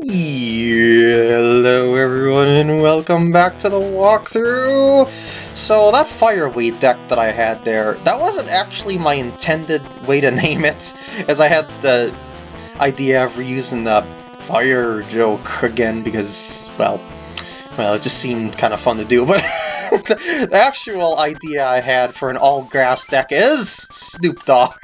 Hello everyone and welcome back to the walkthrough! So that Fireweed deck that I had there, that wasn't actually my intended way to name it, as I had the idea of reusing the fire joke again because, well, well, it just seemed kind of fun to do, but the, actual idea I had for an all-grass deck is Snoop Dogg.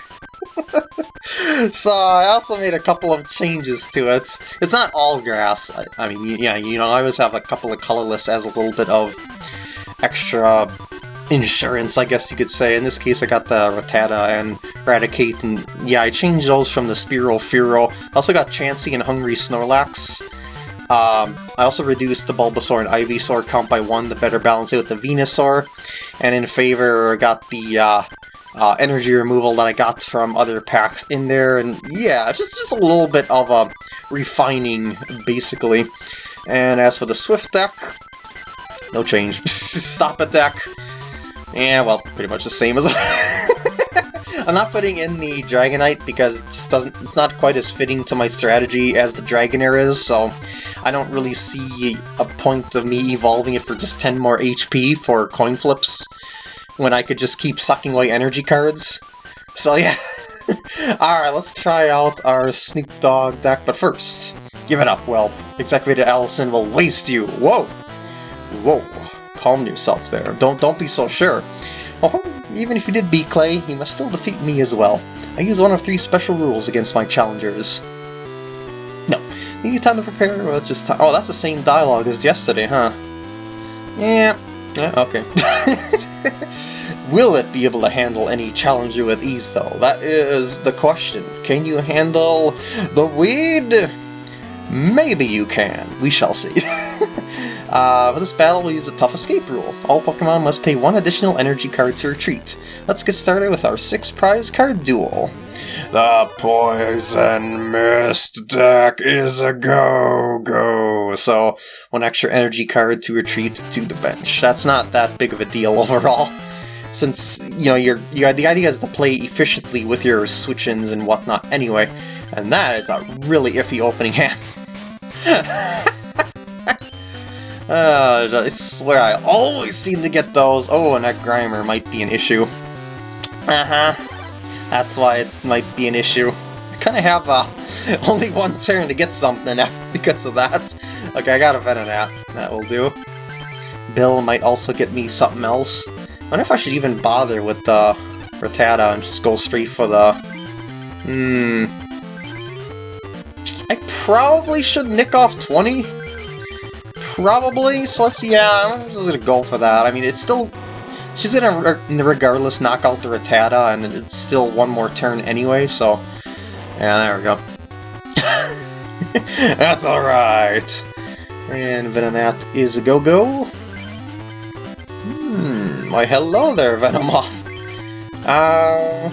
so I also made a couple of changes to it. It's not all grass. I, I, mean, yeah, you know, I always have a couple of colorless as a little bit of extra insurance, I guess you could say. In this case, I got the Rattata and Raticate, and yeah, I changed those from the Spearow Fearow. I also got Chansey and Hungry Snorlax. Um, I also reduced the Bulbasaur and Ivysaur count by one to better balance it with the Venusaur. And in favor, got the uh, uh, energy removal that I got from other packs in there, and yeah, just, just a little bit of a refining, basically. And as for the Swift deck, no change. Stop it deck. Yeah, well, pretty much the same as... I'm not putting in the Dragonite because it just doesn't, it's not quite as fitting to my strategy as the Dragonair is, so I don't really see a point of me evolving it for just 10 more HP for coin flips when I could just keep sucking away energy cards. So yeah. Alright, let's try out our Snoop Dogg deck, but first, give it up, well, Executor Allison will waste you! Whoa! Whoa, calm yourself there. Don't don't be so sure. Oh, even if you did beat Clay, you must still defeat me as well. I use one of three special rules against my challengers. No, you need time to prepare, well, it's just Oh, that's the same dialogue as yesterday, huh? Yeah, yeah, okay. Will it be able to handle any challenger with ease, though? That is the question. Can you handle the weed? Maybe you can. We shall see. uh, for this battle, we'll use a tough escape rule. All Pokemon must pay one additional energy card to retreat. Let's get started with our six prize card duel. The Poison Mist deck is a go-go! So, one extra energy card to retreat to the bench. That's not that big of a deal overall since, you know, you're, you the idea is to play efficiently with your switch-ins and whatnot anyway, and that is a really iffy opening hand. uh, I swear I always seem to get those. Oh, and that Grimer might be an issue. Uh-huh. That's why it might be an issue. I kind of have uh, only one turn to get something because of that. Okay, I got a Venonat. That will do. Bill might also get me something else. I wonder if I should even bother with the Rattata and just go straight for the... Hmm... I probably should nick off 20? Probably, so let's see. yeah, I'm just gonna go for that. I mean, it's still... She's gonna regardless knock out the Rattata, and it's still one more turn anyway, so... Yeah, there we go. That's alright! And Venonat is a go-go. Hmm. Why hello there, Venomoth! Uh...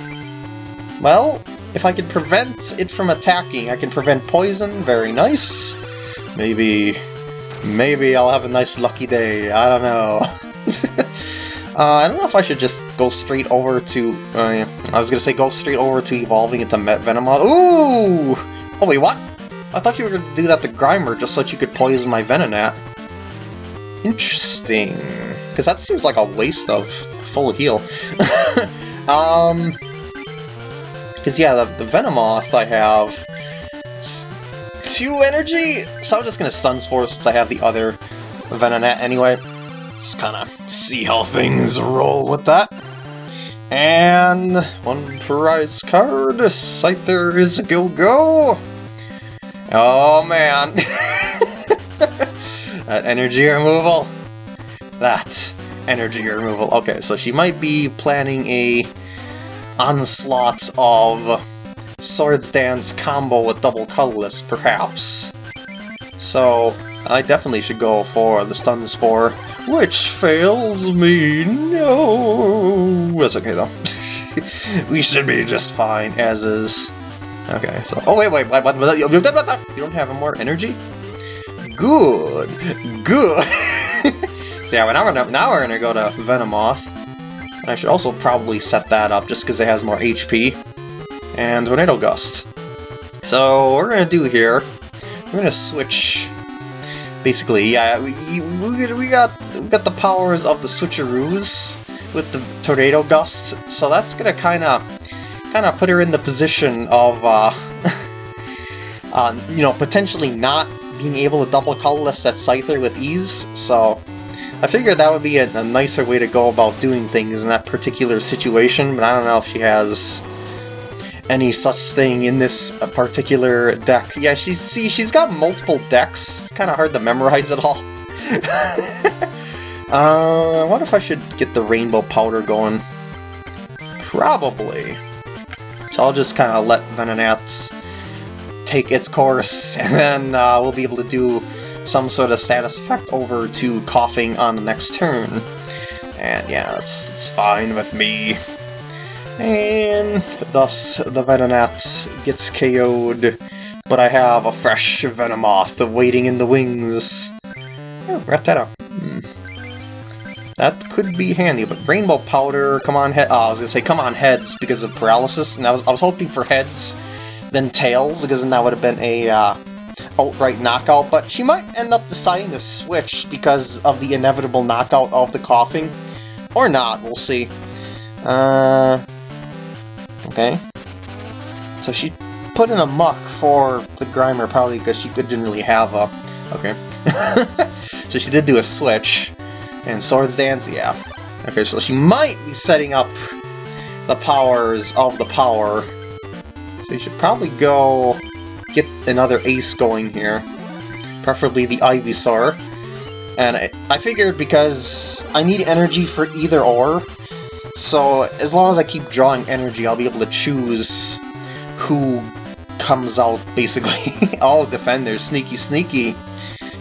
Well, if I can prevent it from attacking, I can prevent poison, very nice. Maybe... Maybe I'll have a nice lucky day, I don't know. uh, I don't know if I should just go straight over to... Uh, yeah. I was gonna say go straight over to evolving into Met Venomoth. Ooh! Oh wait, what? I thought you were gonna do that to Grimer just so that you could poison my Venonat. Interesting. Because that seems like a waste of full heal. um... Because, yeah, the, the Venomoth I have... two energy? So I'm just to Stun Spore since I have the other Venonat anyway. Just kind of see how things roll with that. And one prize card. Scyther is a go-go. Oh man. that energy removal. That energy removal. Okay, so she might be planning a onslaught of Swords Dance combo with double colorless, perhaps. So, I definitely should go for the Stun Spore, which fails me, no! That's okay though. we should be just fine, as is. Okay, so, oh wait, wait, what, what, what, you don't have more energy? Good, good! So yeah, now we're, gonna, now we're gonna go to Venomoth. And I should also probably set that up just because it has more HP. And Tornado Gust. So what we're gonna do here, we're gonna switch. Basically, yeah, we, we, got we got the powers of the switcheroos with the tornado gust, so that's gonna kind of kind of put her in the position of, uh, uh, you know, potentially not being able to double colorless that Scyther with ease. So I figured that would be a, a nicer way to go about doing things in that particular situation, but I don't know if she has any such thing in this particular deck. Yeah, she's see she's got multiple decks. It's kind of hard to memorize it all. uh, I wonder if I should get the rainbow powder going. Probably. So I'll just kind of let Venonat take its course, and then uh, we'll be able to do some sort of status effect over to Koffing on the next turn. And yeah, it's, it's fine with me. And thus the Venonat gets KO'd, but I have a fresh Venomoth waiting in the wings. Oh, Rattata. Hmm. That could be handy, but Rainbow Powder, come on head. Oh, I was gonna say come on heads because of paralysis, and I was I was hoping for heads, then tails, because then that would have been a uh, outright knockout. But she might end up deciding to switch because of the inevitable knockout of the Koffing, or not. We'll see. Uh, Okay. So she put in a Muk for the Grimer, probably because she didn't really have a... Okay. so she did do a switch. And Swords Dance, yeah. Okay, so she might be setting up the powers of the power. So you should probably go get another ace going here. Preferably the Ivysaur. And I, I figured because I need energy for either or, so as long as I keep drawing energy, I'll be able to choose who comes out, basically. All defenders, sneaky sneaky.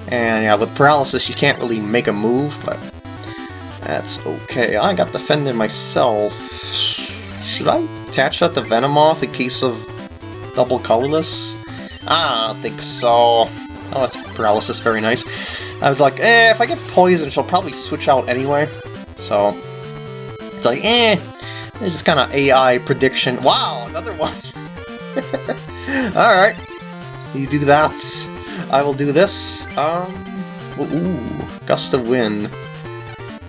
And yeah, with paralysis, you can't really make a move, but that's okay. I got defended myself. Should I attach that to Venomoth in case of double colorless? I don't think so. Oh, that's paralysis, very nice. I was like, eh, if I get poison, she'll probably switch out anyway. So, it's like, eh, it's just kind of AI prediction. Wow, another one. Alright, you do that. I will do this. Um, ooh, gust of wind.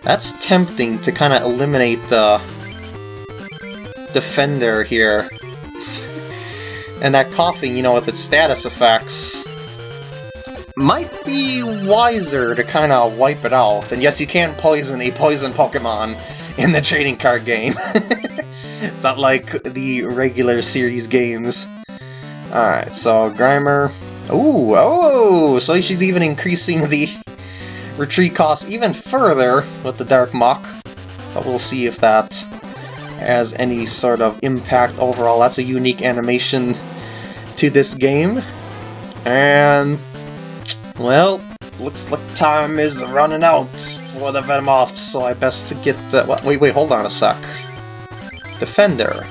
That's tempting to kind of eliminate the defender here. and that Koffing, you know, with its status effects, might be wiser to kind of wipe it out. And yes, you can poison a poison Pokemon, in the trading card game. it's not like the regular series games. Alright, so Grimer... Ooh, oh! So she's even increasing the retreat cost even further with the Dark Muk. But we'll see if that has any sort of impact overall. That's a unique animation to this game. And... Well, looks like time is running out for the Venomoth, so I best to get the... Wait, wait, hold on a sec. Defender.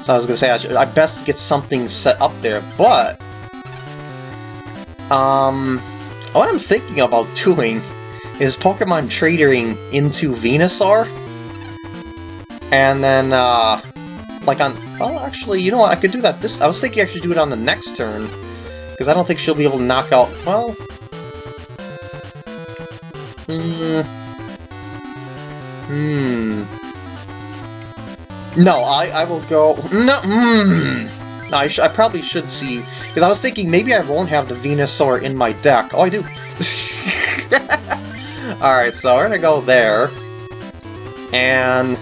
So I was gonna say, I, should, I best get something set up there, but... Um... What I'm thinking about doing is Pokemon Trading into Venusaur. And then, uh... Like on... Well, actually, you know what? I could do that this... I was thinking I should do it on the next turn. Because I don't think she'll be able to knock out... Well, Hmm. No, I, I will go... No, hmm. I, I probably should see... Because I was thinking maybe I won't have the Venusaur in my deck. Oh, I do. Alright, so we're gonna go there. And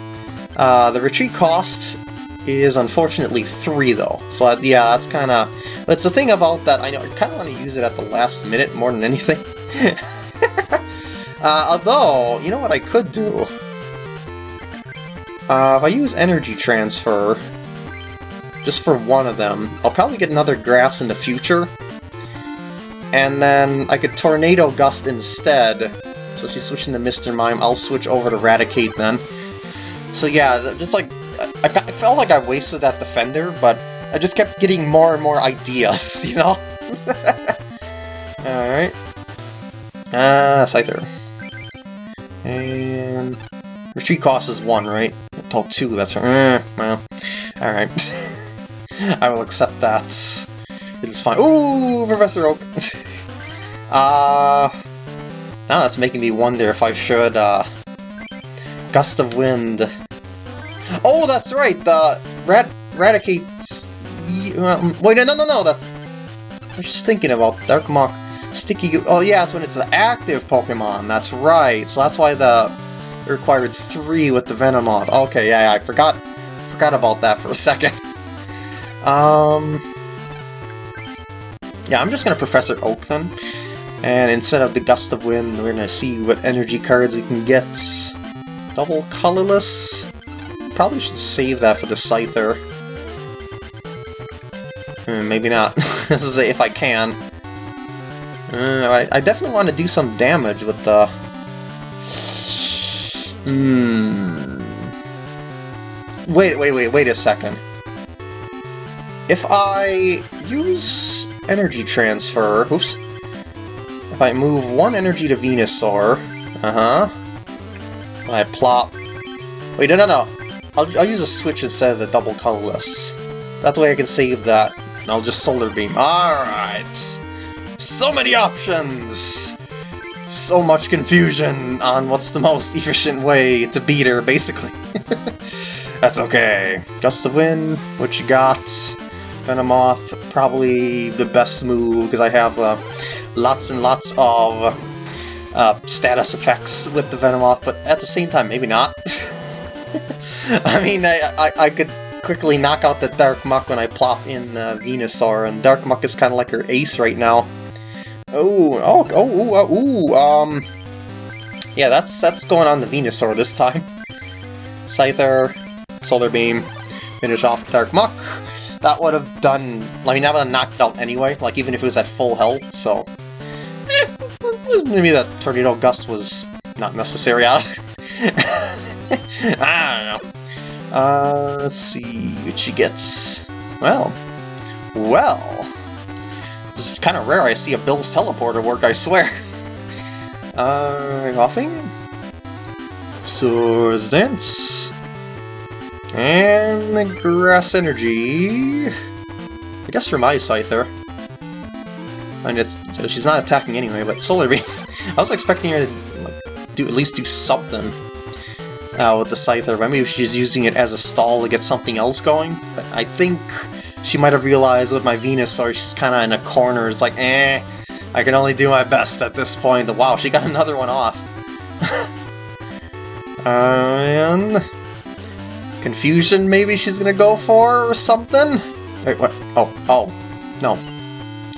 uh, the retreat cost is unfortunately 3, though. So yeah, that's kind of... That's the thing about that, I know I kind of want to use it at the last minute more than anything. Uh, although, you know what I could do? Uh, if I use Energy Transfer, just for one of them, I'll probably get another Grass in the future. And then I could Tornado Gust instead. So she's switching to Mr. Mime, I'll switch over to Raticate then. So yeah, just like, I, I felt like I wasted that Defender, but I just kept getting more and more ideas, you know? Alright. Ah, uh, Scyther. And... Retreat cost is 1, right? Total 2, that's right. Eh, well, alright. I will accept that. It is fine. Ooh, Professor Oak! uh, now that's making me wonder if I should, uh... Gust of Wind. Oh, that's right! The Rad Raticates... Um, wait, no, no, no, that's... I was just thinking about Dark Muk. Sticky Oh, yeah, that's when it's the active Pokemon. That's right. So that's why the required three with the Venomoth. Okay, yeah, yeah, I forgot forgot about that for a second. Um... Yeah, I'm just gonna Professor Oak then. And instead of the Gust of Wind, we're gonna see what energy cards we can get. Double colorless? Probably should save that for the Scyther. Hmm, maybe not. this is if I can. Uh, I, I, definitely want to do some damage with the... Hmm... Wait, wait, wait, wait a second. If I use energy transfer... Oops. If I move one energy to Venusaur... Uh-huh. I plop... Wait, no, no, no. I'll, I'll use a switch instead of the double colorless. That way I can save that. And I'll just Solar Beam. Alright! So many options! So much confusion on what's the most efficient way to beat her, basically. That's okay. Gust of Wind, what you got? Venomoth, probably the best move, because I have uh, lots and lots of uh, status effects with the Venomoth, but at the same time, maybe not. I mean, I, I, I, could quickly knock out the Dark Muk when I plop in uh, Venusaur, and Dark Muk is kind of like her ace right now. Oh, oh, oh, oh, ooh, um... Yeah, that's that's going on the Venusaur this time. Scyther, Solar Beam, finish off Dark Muk. That would have done... I mean, that would have knocked it out anyway, like even if it was at full health, so... Eh, maybe that Tornado Gust was not necessary out I don't know. Uh, let's see what she gets. Well, well, is kind of rare I see a Bill's teleporter work, I swear. Uh, Koffing? Swords Dance. And the Grass Energy... I guess for my Scyther. I mean, it's, she's not attacking anyway, but Solar Beam... I was expecting her to like, do at least do something uh, with the Scyther. Maybe she's using it as a stall to get something else going, but I think she might have realized with my Venusaur she's kind of in a corner. It's like, eh, I can only do my best at this point. Wow, she got another one off. and... Confusion maybe she's gonna go for, or something? Wait, what? Oh, oh, no.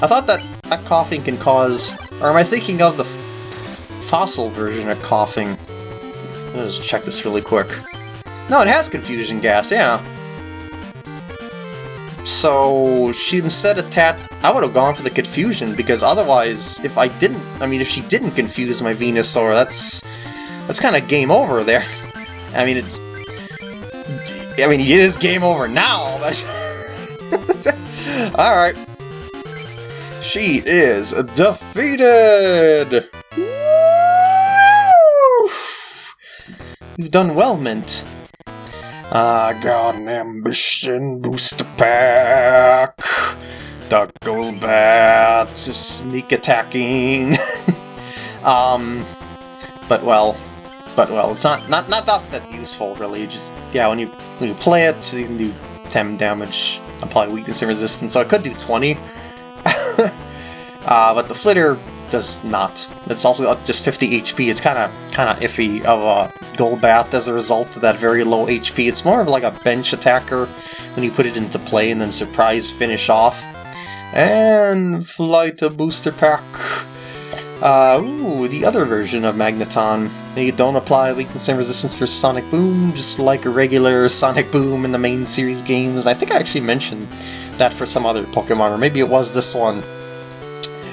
I thought that, that Koffing can cause... Or am I thinking of the fossil version of Koffing? Let's check this really quick. No, it has confusion gas, yeah. So she instead attacked. I would have gone for the confusion because otherwise, if I didn't, I mean, if she didn't confuse my Venusaur, that's that's kind of game over there. I mean, it. I mean, it is game over now, but. All right. She is defeated. You've done well, Mint. I got an ambition booster pack. The Golbat is sneak attacking. um, but well, but well, it's not not not that, that useful really. Just yeah, when you when you play it, you can do 10 damage, apply weakness and resistance. So I could do 20. uh, but the Flitter does not. It's also just 50 HP. It's kind of kind of iffy of a Golbat as a result of that very low HP. It's more of like a bench attacker when you put it into play and then surprise finish off. And Flight a Booster Pack. Uh, ooh, the other version of Magneton. They don't apply weakness and resistance for Sonic Boom, just like a regular Sonic Boom in the main series games. And I think I actually mentioned that for some other Pokemon, or maybe it was this one.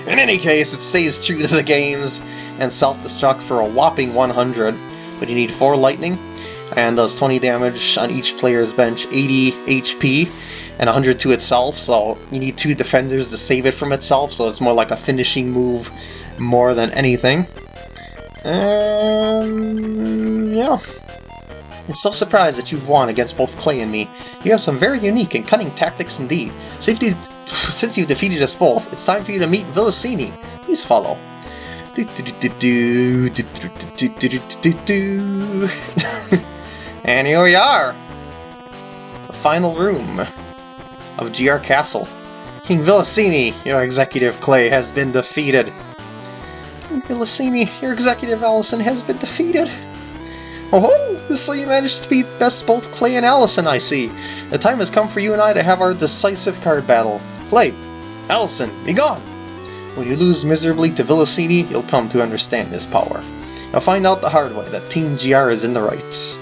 In any case, it stays true to the games and self-destructs for a whopping 100, but you need 4 lightning, and does 20 damage on each player's bench, 80 HP, and 100 to itself, so you need 2 defenders to save it from itself, so it's more like a finishing move more than anything. And... yeah. I'm so surprised that you've won against both Clay and me. You have some very unique and cunning tactics indeed. Safety since you've defeated us both, it's time for you to meet Villasini. Please follow. and here we are! The final room of GR Castle. King Villasini, your executive Clay, has been defeated. King Villasini, your executive Allison, has been defeated. Oh, so you managed to beat best both Clay and Allison, I see. The time has come for you and I to have our decisive card battle. Clay, Allison, be gone! When you lose miserably to Villasini, you'll come to understand his power. You'll find out the hard way that Team GR is in the right.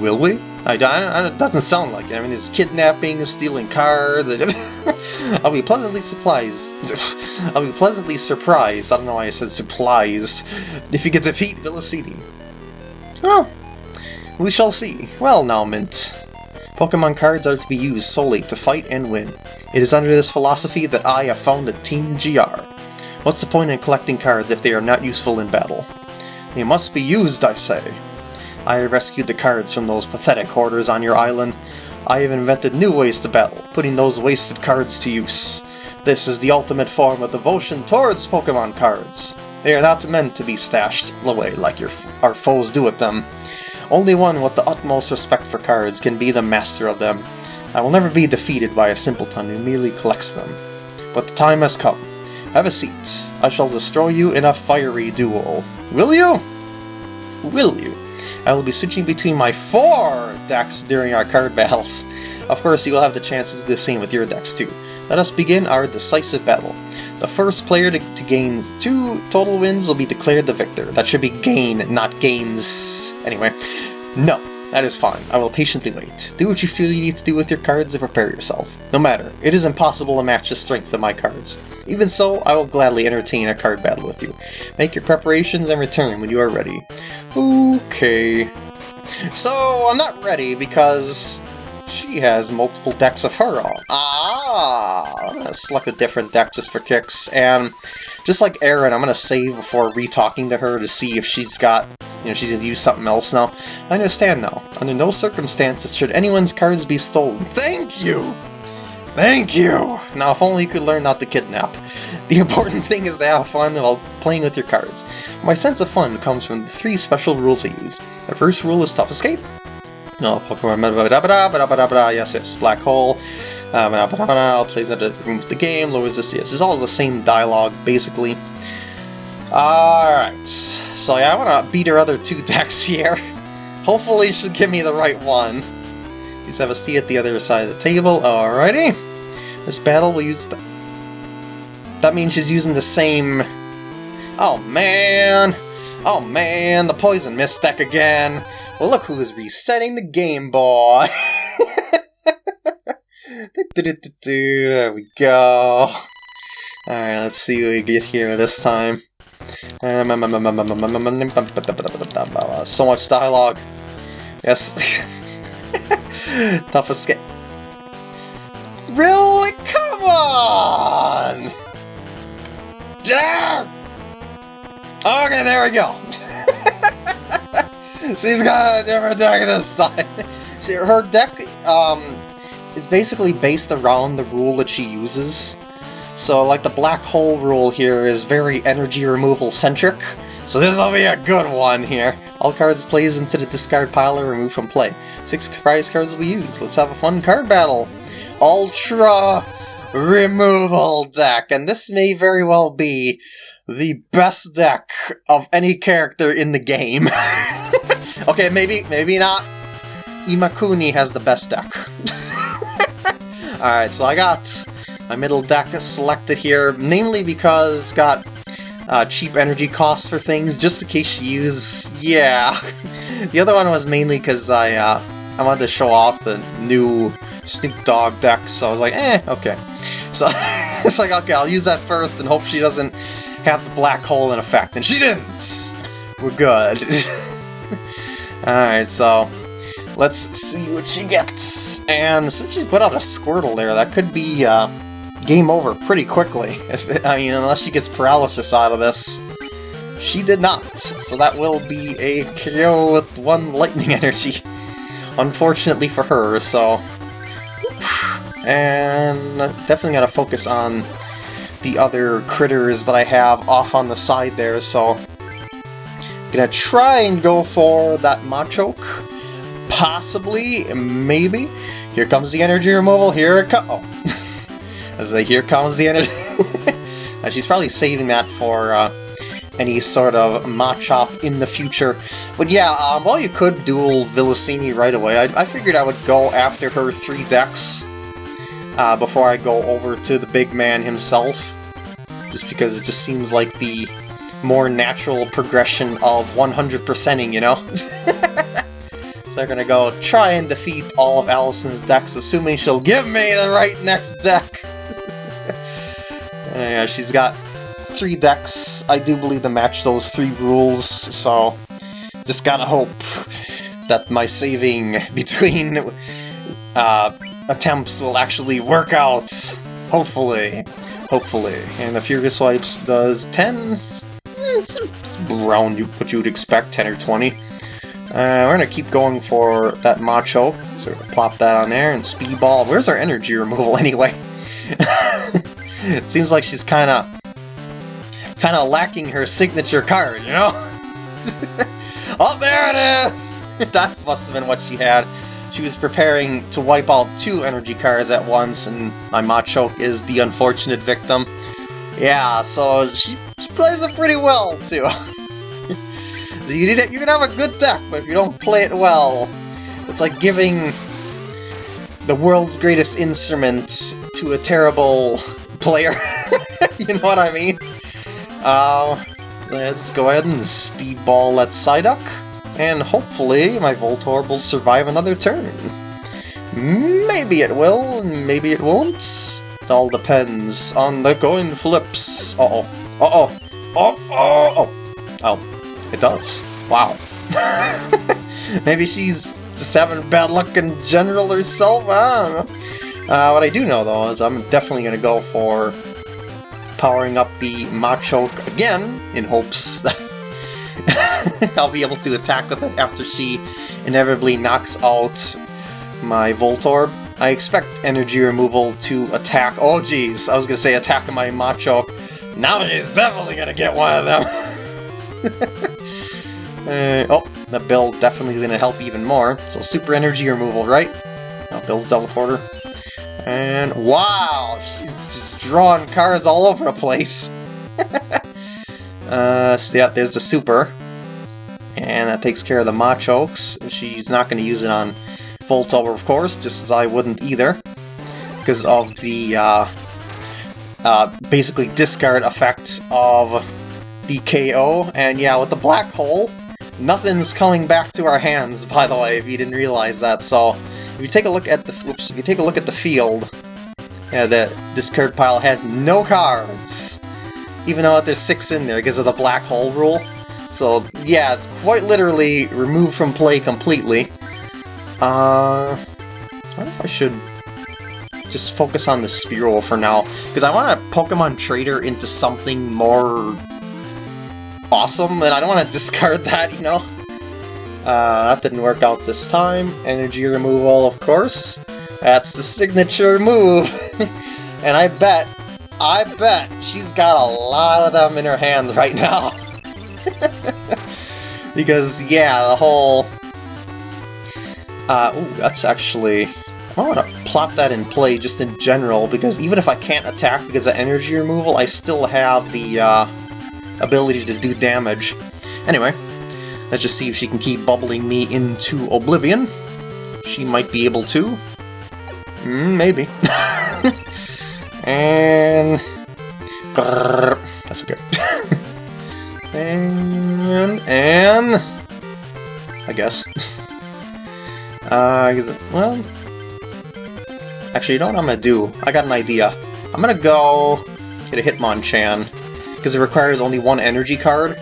Will we? I, don't I, it doesn't sound like it. I mean, there's kidnapping, stealing cards. I'll be pleasantly surprised. I'll be pleasantly surprised. I don't know why I said surprised. If you to defeat Villasini. Well, we shall see. Well now, Mint. Pokemon cards are to be used solely to fight and win. It is under this philosophy that I have founded Team GR. What's the point in collecting cards if they are not useful in battle? They must be used, I say. I rescued the cards from those pathetic hoarders on your island. I have invented new ways to battle, putting those wasted cards to use. This is the ultimate form of devotion towards Pokemon cards. They are not meant to be stashed away like your, our foes do with them. Only one with the utmost respect for cards can be the master of them. I will never be defeated by a simpleton who merely collects them. But the time has come. Have a seat. I shall destroy you in a fiery duel. Will you? Will you? I will be switching between my four decks during our card battles. Of course, you will have the chance to do the same with your decks too. Let us begin our decisive battle. The first player to, to, gain two total wins will be declared the victor. That should be gain, not gains. Anyway, no, that is fine. I will patiently wait. Do what you feel you need to do with your cards and prepare yourself. No matter, it is impossible to match the strength of my cards. Even so, I will gladly entertain a card battle with you. Make your preparations and return when you are ready. Okay. So, I'm not ready because she has multiple decks of her own. Ah! I'm gonna select a different deck just for kicks, and just like Aaron, I'm gonna save before re-talking to her to see if she's got, you know, she's gonna use something else now. I understand now. Under no circumstances should anyone's cards be stolen. Thank you! Thank you! Now, if only you could learn not to kidnap. The important thing is to have fun while playing with your cards. My sense of fun comes from the three special rules I use. The first rule is Tough Escape. No, yes, yes, Black Hole. Uh, plays at the room of the game, lowers this. Yes, it's all the same dialogue, basically. Alright, so yeah, I want to beat her other two decks here. Hopefully she'll give me the right one. Please have a seat at the other side of the table. Alrighty. This battle will use... The... That means she's using the same... Oh man! Oh man, the Poison Mist deck again! Well, look who's resetting the Game Boy! there we go. Alright, let's see what we get here this time. So much dialogue. Yes. Tough escape. Really? Come on! Damn! Okay, there we go. She's got a different deck this time. She, her deck um, is basically based around the rule that she uses. So, like, the black hole rule here is very energy removal centric. So this will be a good one here. All cards placed into the discard pile are removed from play. Six prize cards will be used. Let's have a fun card battle. Ultra Removal Deck. And this may very well be the best deck of any character in the game. okay, maybe maybe not. Imakuni has the best deck. Alright, so I got my middle deck selected here, namely because it's got uh, cheap energy costs for things, just in case you use... yeah. the other one was mainly because I, uh, I wanted to show off the new Snoop Dogg deck, so I was like, eh, okay. So it's like, okay, I'll use that first and hope she doesn't have the black hole in effect, and she didn't! We're good. Alright, so let's see what she gets. And since she's put out a Squirtle there, that could be uh, game over pretty quickly. I mean, unless she gets paralysis out of this. She did not, so that will be a KO with one lightning energy. Unfortunately for her, so... And definitely gotta focus on the other critters that I have off on the side there, so... Gonna try and go for that Machoke. Possibly, maybe. Here comes the energy removal, here it comes... Oh. As like, here comes the energy... And she's probably saving that for uh, any sort of Machop in the future. But yeah, um, while you could duel Villasini right away, I, I figured I would go after her three decks uh, before I go over to the big man himself. Just because it just seems like the more natural progression of 100%ing, you know? so they're gonna go try and defeat all of Allison's decks, assuming she'll give me the right next deck! yeah, she's got three decks, I do believe, to match those three rules, so just gotta hope that my saving between uh, attempts will actually work out. Hopefully. Hopefully. And the Furious Swipes does 10? It's around what you would expect, 10 or 20. Uh, we're gonna keep going for that Macho, so we're going to plop that on there, and Speedball. Where's our energy removal anyway? it seems like she's kind of kind of lacking her signature card, you know? oh, there it is! that must have been what she had. She was preparing to wipe out two energy cards at once, and my Machoke is the unfortunate victim. Yeah, so she, plays it pretty well, too. you, need it, you can have a good deck, but if you don't play it well, it's like giving the world's greatest instrument to a terrible player. you know what I mean? Uh, let's go ahead and speedball that Psyduck, and hopefully my Voltorb will survive another turn. Maybe it will, maybe it won't. It all depends on the coin flips. Uh-oh. Uh-oh. Oh, oh, oh. Oh, it does. Wow. maybe she's just having bad luck in general herself? I don't know. Uh, what I do know, though, is I'm definitely going to go for powering up the Machoke again, in hopes that I'll be able to attack with it after she inevitably knocks out my Voltorb. I expect energy removal to attack- oh geez, I was gonna say attack my Machoke. Now she's definitely gonna get one of them! uh, oh, the bill definitely gonna help even more. So super energy removal, right? Oh, Bill's teleporter. And wow, she's just drawing cards all over the place. uh, so yeah, there's the super. And that takes care of the Machokes. She's not to use it on Voltorb, of course, just as I wouldn't either. Because of the, uh, uh, basically discard effects of the KO. And yeah, with the Black Hole, nothing's coming back to our hands, by the way, if you didn't realize that, so... If you take a look at the whoops, if you take a look at the field, yeah, the discard pile has no cards, even though there's six in there because of the black hole rule. So yeah, it's quite literally removed from play completely. Uh, I if I should just focus on the Spearow for now, because I want to Pokemon Trader into something more awesome, and I don't want to discard that, you know? Uh, that didn't work out this time. Energy removal, of course. That's the signature move. and I bet, I bet she's got a lot of them in her hand right now. because, yeah, the whole... Uh, ooh, that's actually... I want to plop that in play just in general, because even if I can't attack because of energy removal, I still have the uh, ability to do damage. Anyway, Let's just see if she can keep bubbling me into oblivion. She might be able to. Mm, maybe. and... That's okay. and... And... I guess. uh, well... Actually, you know what I'm gonna do? I got an idea. I'm gonna go get a Hitmonchan, because it requires only one energy card.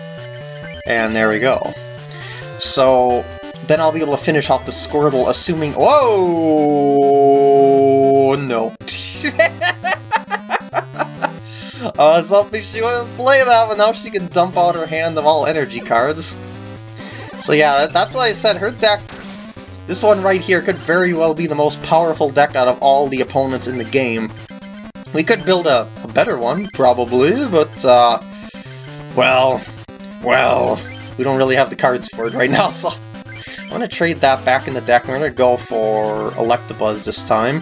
And there we go. So then I'll be able to finish off the Squirtle, assuming... Whoa! No. Was hoping she wouldn't play that, but now she can dump out her hand of all energy cards. So yeah, that's why I said her deck This one right here could very well be the most powerful deck out of all the opponents in the game. We could build a, a better one, probably, but, uh, well, well, we don't really have the cards for it right now, so I'm going to trade that back in the deck. We're going to go for Electabuzz this time.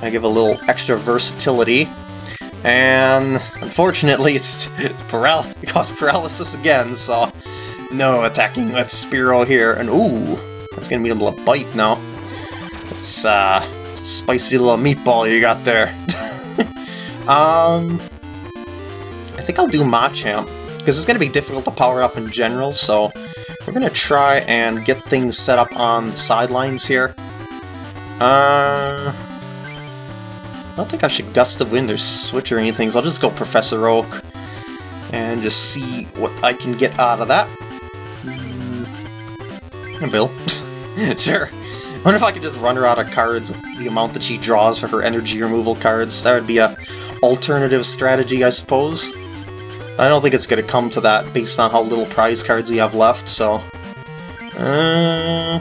I give a little extra versatility. And unfortunately, it's, it's paral it caused paralysis again, so no attacking with Spearow here. And ooh, that's gonna be able to bite now. It's, uh, it's a spicy little meatball you got there. um, I think I'll do Machamp, because it's gonna be difficult to power up in general, so we're gonna try and get things set up on the sidelines here. Uh, I don't think I should Gust of Wind or Switch or anything, so I'll just go Professor Oak and just see what I can get out of that. Mm. Bill. sure. I wonder if I could just run her out of cards the amount that she draws for her energy removal cards. That would be a alternative strategy, I suppose. I don't think it's going to come to that based on how little prize cards we have left, so... Uh,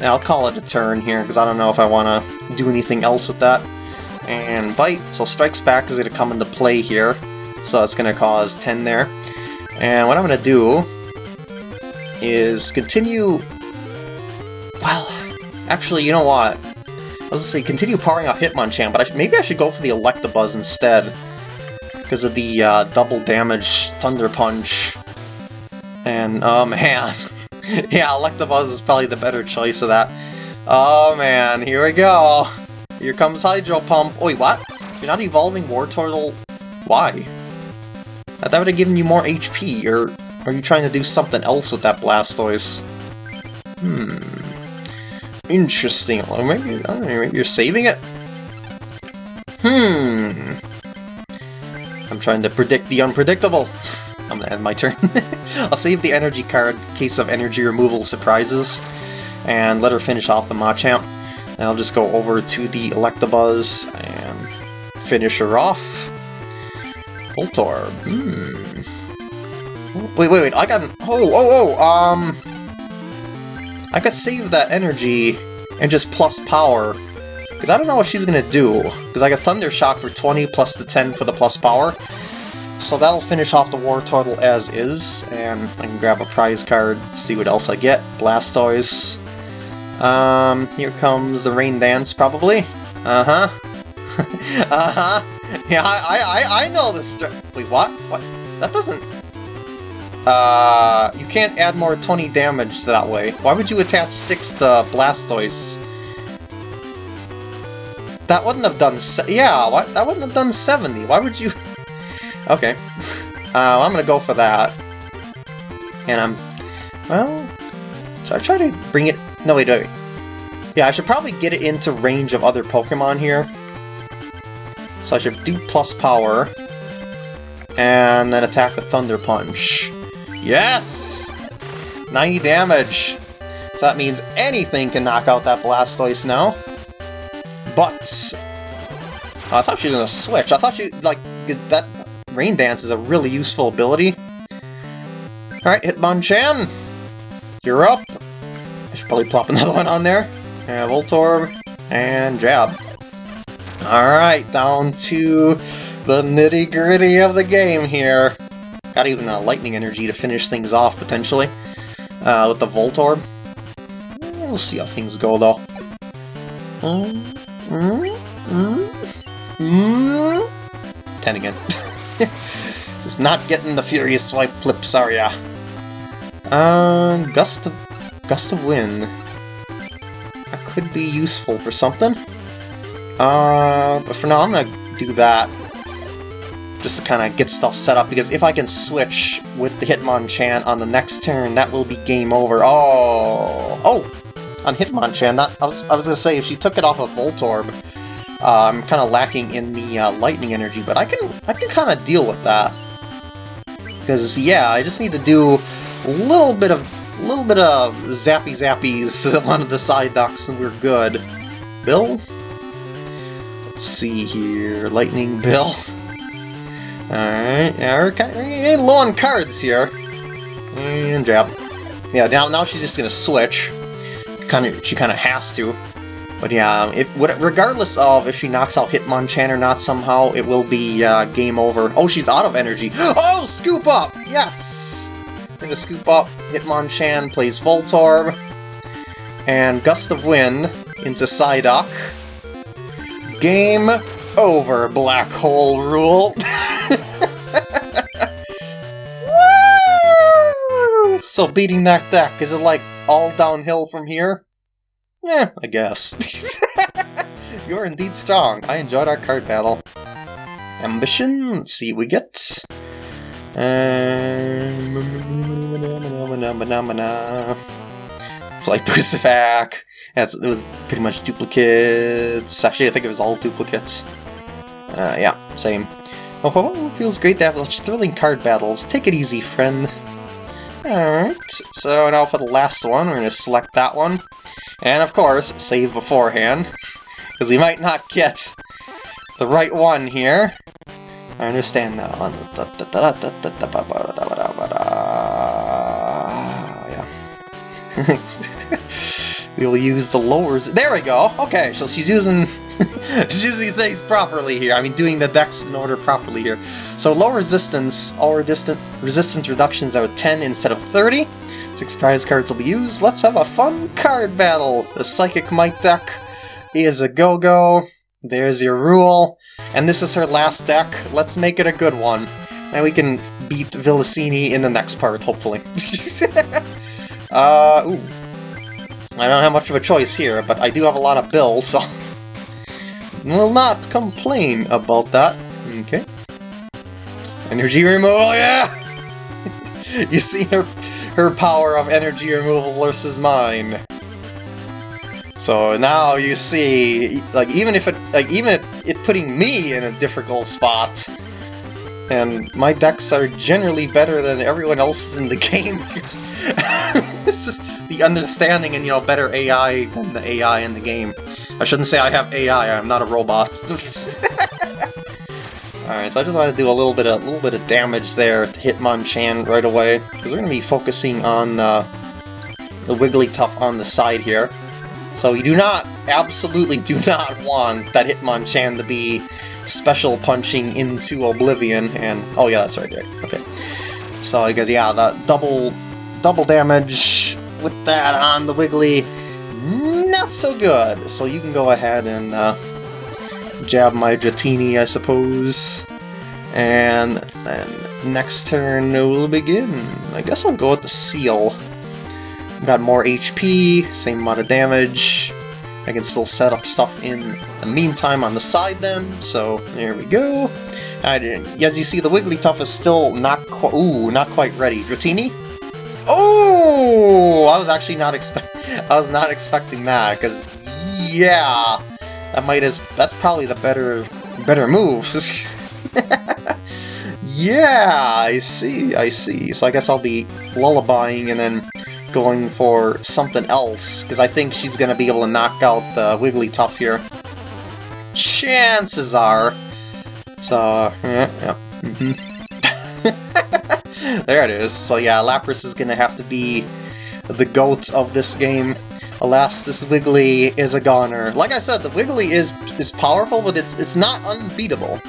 yeah, I'll call it a turn here, because I don't know if I want to do anything else with that and Bite, so Strikes Back is going to come into play here, so it's going to cause 10 there. And what I'm going to do is continue... Actually, you know what? I was to say continue powering up Hitmonchan, but I maybe I should go for the Electabuzz instead, because of the uh, double damage Thunder Punch. And, oh man, yeah, Electabuzz is probably the better choice of that. Oh man, here we go! Here comes Hydro Pump. wait, what? You're not evolving Wartortle? Why? That would have given you more HP, or are you trying to do something else with that Blastoise? Hmm. Interesting. Or maybe, I don't know, maybe you're saving it? Hmm. I'm trying to predict the unpredictable. I'm gonna end my turn. I'll save the energy card in case of energy removal surprises, and let her finish off the Machamp. And I'll just go over to the Electabuzz and finish her off. Voltorb. Hmm. Wait, wait, wait, I got an... Oh, oh, oh, um... I could save that energy and just plus power. Because I don't know what she's going to do. Because I got Thunder Shock for 20 plus the 10 for the plus power. So that'll finish off the Wartortle as is. And I can grab a prize card, see what else I get. Blastoise. Um, here comes the rain dance, probably. Uh-huh. uh-huh. Yeah, I, I, I know this. Wait, what? What? That doesn't... Uh, you can't add more 20 damage that way. Why would you attach 6 to Blastoise? That wouldn't have done... yeah, that wouldn't have done 70. Why would you... okay. Uh, I'm gonna go for that. And I'm... Well... Should I try to bring it no, wait, wait. Yeah, I should probably get it into range of other Pokemon here. So I should do plus power. And then attack with Thunder Punch. Yes! 90 damage! So that means anything can knock out that Blastoise now. But... I thought she was gonna switch. I thought she, like, that Rain Dance is a really useful ability. Alright, Hitmonchan! You're up! I should probably plop another one on there. And Voltorb, and Jab. Alright, down to the nitty-gritty of the game here. Got even a Lightning Energy to finish things off, potentially, uh, with the Voltorb. We'll see how things go, though. Mm, mm, mm. Ten again. Just not getting the Furious Swipe flip, sorry. Uh, Gust of Gust of Wind. That could be useful for something. Uh, but for now, I'm gonna do that. Just to kind of get stuff set up, because if I can switch with the Hitmonchan on the next turn, that will be game over. Oh! Oh! On Hitmonchan, that, I was, I was gonna say, if she took it off of Voltorb, uh, I'm kind of lacking in the uh, lightning energy, but I can I can kind of deal with that. Because, yeah, I just need to do a little bit of a little bit of zappy zappies to one of the Psyducks and we're good. Bill? Let's see here. Lightning Bill. Alright, yeah, we're kind of low on cards here. And jab. Yeah, now, now she's just gonna switch. Kind of, she kind of has to. But yeah, if regardless of if she knocks out Hitmonchan or not somehow, it will be uh, game over. Oh, she's out of energy. Oh, scoop up! Yes! I'm gonna scoop up. Hitmonchan plays Voltorb. And Gust of Wind into Psyduck. Game over, Black Hole Rule. so beating that deck, is it like all downhill from here? Yeah, I guess. You're indeed strong. I enjoyed our card battle. Ambition, let's see what we get. Um, Flight Boost attack. Yeah, it was pretty much duplicates. Actually, I think it was all duplicates. Uh, yeah, same. Oh, feels great to have such thrilling card battles. Take it easy, friend. Alright, so now for the last one, we're going to select that one. And of course, save beforehand, because we might not get the right one here. I understand now. we'll use the lowers. There we go. Okay, so she's using using things properly here. I mean, doing the decks in order properly here. So low resistance, all resistant resistance reductions are 10 instead of 30. Six prize cards will be used. Let's have a fun card battle. The Psychic Might deck is a go-go. There's your rule. And this is her last deck. Let's make it a good one. And we can beat Villasini in the next part, hopefully. uh, ooh. I don't have much of a choice here, but I do have a lot of bills, so... will not complain about that. Okay. Energy removal, yeah! you see her, her power of energy removal versus mine. So now you see, like even if it, like even it, it putting me in a difficult spot, and my decks are generally better than everyone else's in the game this is the understanding and you know better AI than the AI in the game. I shouldn't say I have AI. I'm not a robot. Alright, so I just want to do a little bit of a little bit of damage there to Hitmonchan right away because we're going to be focusing on uh, the Wigglytuff on the side here. So you do not, absolutely do not want that Hitmonchan to be special punching into Oblivion, and oh yeah, that's right there. Okay, so because yeah, that double double damage with that on the Wiggly, not so good. So you can go ahead and uh, jab my Dratini, I suppose, and then next turn will begin. I guess I'll go with the Seel. Got more HP, same amount of damage. I can still set up stuff in the meantime on the side then, so there we go. I didn't, as you see, the Wigglytuff is still not quite, ooh, not quite ready. Dratini? Oh! I was actually not expect, I was not expecting that, because, yeah, that might as, that's probably the better, better move. yeah, I see, I see. So I guess I'll be lullabying and then going for something else, because I think she's to be able to knock out the Wigglytuff here. Chances are. So, yeah, yeah. Mm -hmm. There it is. So yeah, Lapras is going to have to be the GOAT of this game. Alas, this Wiggly is a goner. Like I said, the Wiggly is is powerful, but it's it's not unbeatable.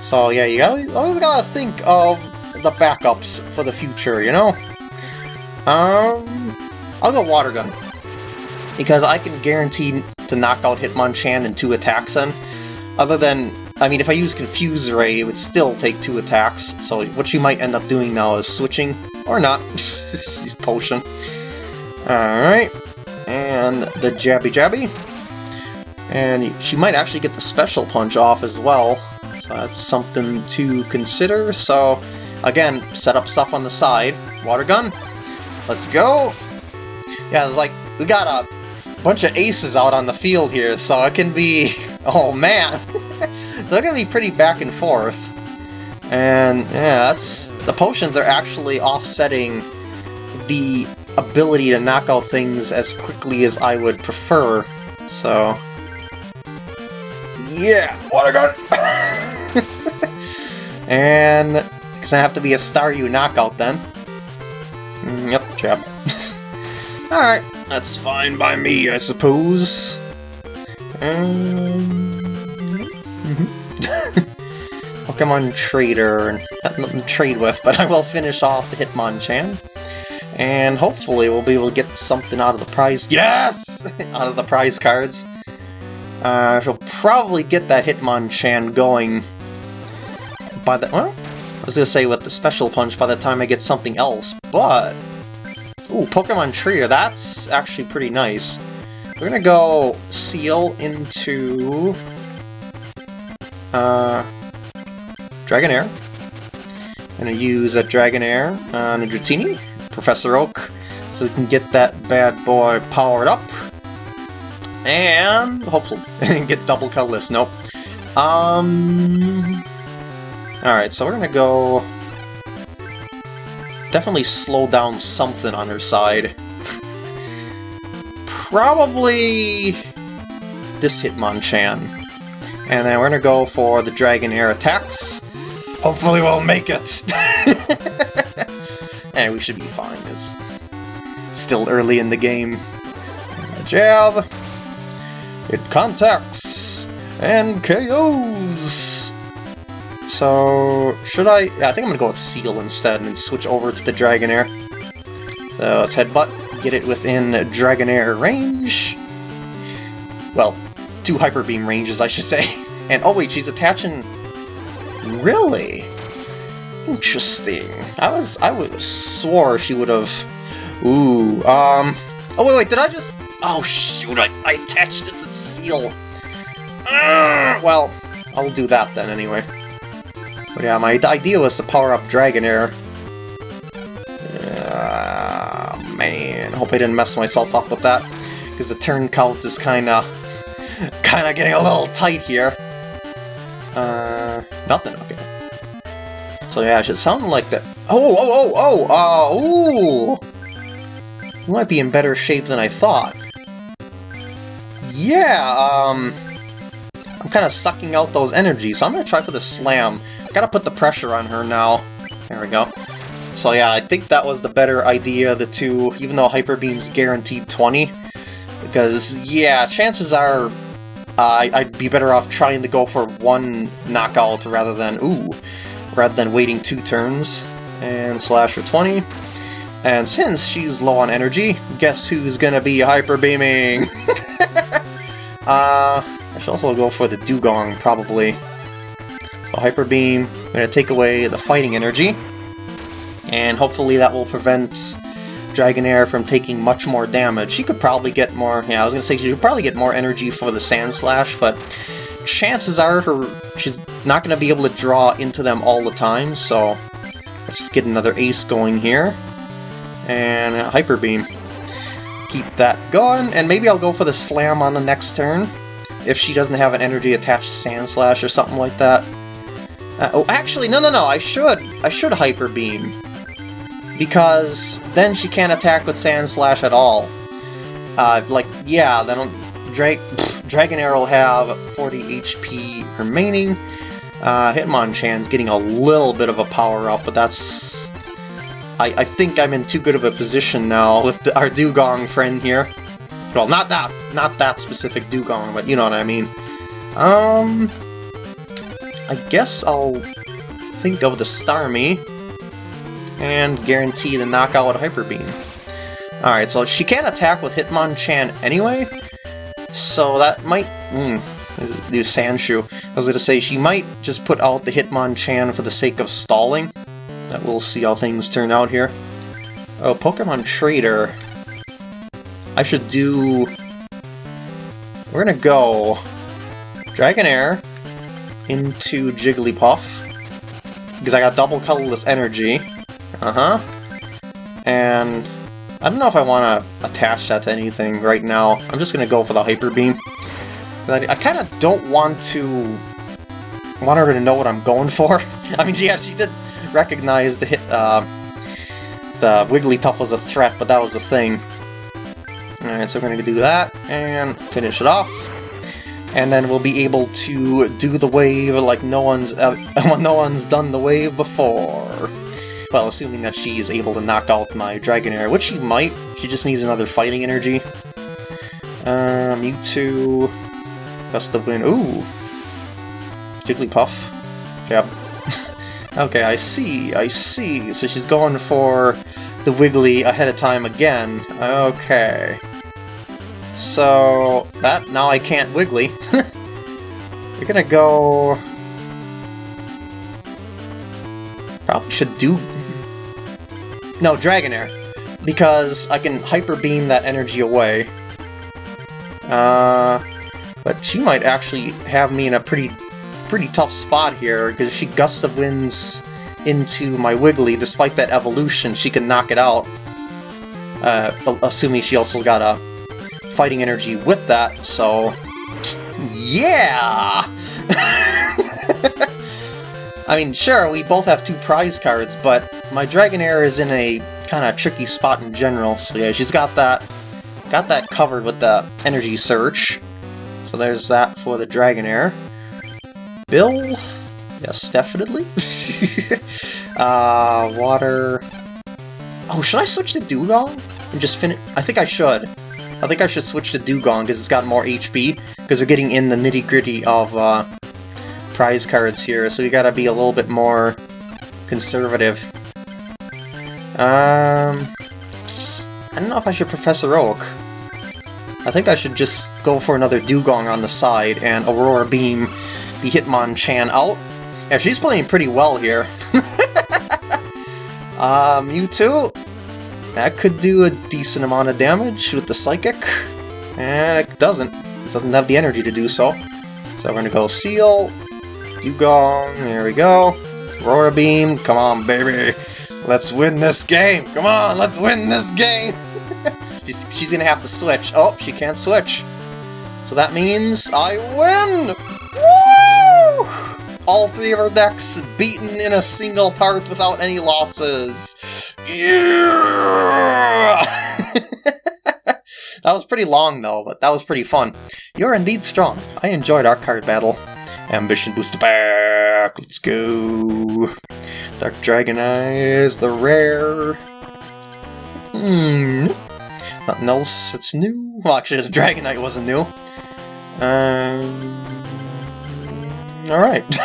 So yeah, you always, always gotta think of the backups for the future, you know? Um, I'll go Water Gun. Because I can guarantee to knock out Hitmonchan in two attacks then. Other than, I mean, if I use Confuse Ray, it would still take two attacks. So what you might end up doing now is switching, or not, Potion. Alright, and the Jabby Jabby. And she might actually get the Special Punch off as well, so that's something to consider. So, again, set up stuff on the side. Water Gun, Let's go! Yeah, it's like, we got a bunch of aces out on the field here, so it can be... Oh, man! They're gonna be pretty back and forth. And, yeah, that's... The potions are actually offsetting the ability to knock out things as quickly as I would prefer, so... Yeah! Water gun! and... It's gonna have to be a Staryu knockout then. Mm, yep, jab. Alright, That's fine by me, I suppose. Um, Pokemon Trader. Trade with, but I will finish off the Hitmonchan. And hopefully we'll be able to get something out of the prize. Yes! out of the prize cards. Uh, she'll probably get that Hitmonchan going by the... Well, I was gonna say with the special punch by the time I get something else, but... Ooh, Pokemon Trader, that's actually pretty nice. We're gonna go Seel into... Uh... Dragonair. Gonna use a Dragonair on a Dratini, Professor Oak, so we can get that bad boy powered up. And hopefully get double colorless. Nope. Um. All right, so we're gonna go. Definitely slow down something on her side. Probably this Hitmonchan. And then we're gonna go for the Dragonair attacks. Hopefully we'll make it! and we should be fine, it's still early in the game. Jab! It contacts! And KOs! So, should I... Yeah, I think I'm gonna go with Seel instead and switch over to the Dragonair. So let's Headbutt, get it within Dragonair range. Well, two Hyper Beam ranges, I should say. And, oh wait, she's attaching... Really? Interesting. I was... I would have swore she would have... Ooh, um... Oh, wait, wait, did I just... Oh, shoot, I, I attached it to the Seel. Well, I'll do that then anyway. But yeah, my idea was to power up Dragonair. Uh, man, hope I didn't mess myself up with that. Because the turn count is kinda... kinda getting a little tight here. Uh, nothing, okay. So yeah, it should sound like that. Oh, oh, oh, oh, uh, ooh! You might be in better shape than I thought. Yeah, um... I'm kind of sucking out those energies, so I'm to try for the slam. Gotta put the pressure on her now. There we go. So yeah, I think that was the better idea of the two, even though Hyper Beam's guaranteed 20. Because, yeah, chances are uh, I'd be better off trying to go for one knockout rather than, ooh, rather than waiting two turns. And slash for 20. And since she's low on energy, guess who's gonna be Hyper Beaming? uh, I should also go for the Dewgong, probably. So Hyper Beam, I'm to take away the fighting energy, and hopefully that will prevent Dragonair from taking much more damage. She could probably get more, yeah, I was to say she could probably get more energy for the Sandslash, but chances are her she's not to be able to draw into them all the time, so let's just get another ace going here. And Hyper Beam. Keep that going, and maybe I'll go for the Slam on the next turn, if she doesn't have an energy attached to Sandslash or something like that. Uh, oh, actually, no, no, no, I should. I should Hyper Beam. Because then she can't attack with Sandslash at all. Uh, like, yeah, then Dra Dragonair will have 40 HP remaining. Uh, Hitmonchan's getting a little bit of a power-up, but that's... I, I think I'm in too good of a position now with our Dewgong friend here. Well, not that, not that specific Dewgong, but you know what I mean. Um... I guess I'll think of the Starmie and guarantee the knockout with Hyper Beam. Alright, so she can't attack with Hitmonchan anyway, so that might... Mm, do Sandshrew. I was going to say, she might just put out the Hitmonchan for the sake of stalling. That we'll see how things turn out here. Oh, Pokemon Trader. I should do... We're gonna go... Dragonair into Jigglypuff. Because I got double colorless energy. Uh-huh. And I don't know if I want to attach that to anything right now. I'm just going to go for the Hyper Beam. But I, kind of don't want to want her to know what I'm going for. I mean, yeah, she did recognize the hit, uh, the Wigglytuff was a threat, but that was the thing. Alright, so we're going to do that, and finish it off and then we'll be able to do the wave like no one's no one's done the wave before. Well, assuming that she's able to knock out my Dragonair, which she might. She just needs another fighting energy. Uh, Mewtwo. Gust of Wind. Ooh! Jigglypuff. Jab. okay, I see, I see. So she's going for the Wiggly ahead of time again. Okay. So, that, now I can't Wiggly. We're gonna go... Probably should do... No, Dragonair. Because I can Hyper Beam that energy away. Uh, but she might actually have me in a pretty pretty tough spot here, because she gusts of Winds into my Wiggly, despite that evolution, she can knock it out. Uh, assuming she also got a fighting energy with that, so... Yeah! I mean, sure, we both have two prize cards, but my Dragonair is in a kind of tricky spot in general, so yeah, she's got that got that covered with the Energy Search. So there's that for the Dragonair. Bill? Yes, definitely. uh, water... Oh, should I switch to Dewgong? And just finish... I think I should. I think I should switch to Dewgong because it's got more HP, because we're getting in the nitty-gritty of uh, prize cards here, so you gotta be a little bit more conservative. Um, I don't know if I should Professor Oak. I think I should just go for another Dewgong on the side and Aurora Beam the Hitmonchan out. Yeah, she's playing pretty well here. um, you Mewtwo, that could do a decent amount of damage with the Psychic, and it doesn't. It doesn't have the energy to do so. So we're gonna go Seel, Dewgong, there we go. Aurora Beam, come on baby. Let's win this game! Come on, let's win this game! she's, she's gonna have to switch. Oh, she can't switch. So that means I win! Woo! All three of our decks beaten in a single part without any losses. Yeah! that was pretty long though, but that was pretty fun. You're indeed strong. I enjoyed our card battle. Ambition booster back! Let's go! Dark Dragonite is the rare. Hmm. Nothing else that's new. Well, actually, the Dragonite wasn't new. Um. Alright.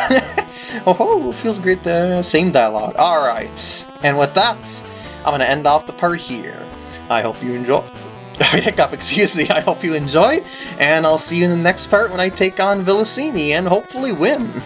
oh, feels great there. Same dialogue. Alright. And with that, I'm going to end off the part here. I hope you enjoy. Hiccup, excuse me. I hope you enjoy, and I'll see you in the next part when I take on Villasini and hopefully win.